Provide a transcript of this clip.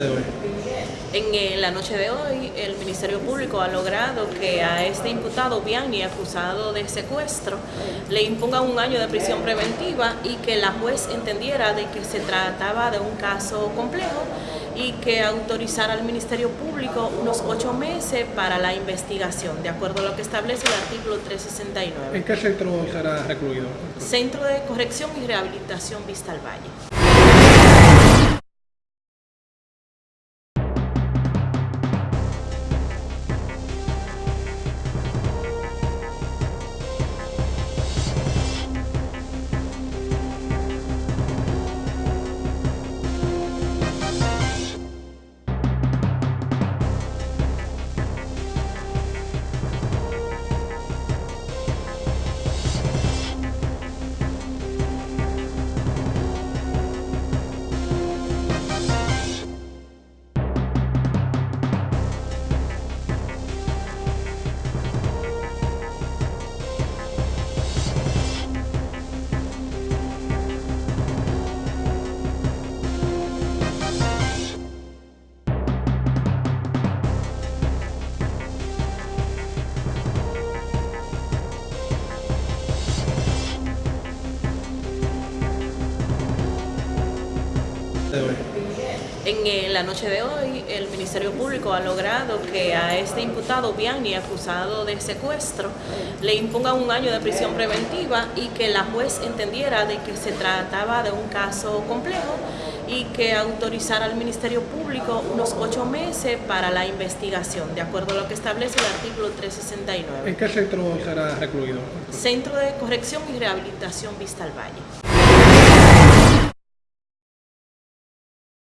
En la noche de hoy, el Ministerio Público ha logrado que a este imputado Biani, acusado de secuestro, le imponga un año de prisión preventiva y que la juez entendiera de que se trataba de un caso complejo y que autorizara al Ministerio Público unos ocho meses para la investigación, de acuerdo a lo que establece el artículo 369. ¿En qué centro será recluido? Centro de Corrección y Rehabilitación Vista al Valle. En la noche de hoy, el Ministerio Público ha logrado que a este imputado Biani, acusado de secuestro, le imponga un año de prisión preventiva y que la juez entendiera de que se trataba de un caso complejo y que autorizara al Ministerio Público unos ocho meses para la investigación, de acuerdo a lo que establece el artículo 369. ¿En qué centro será recluido? Centro de Corrección y Rehabilitación Vista al Valle.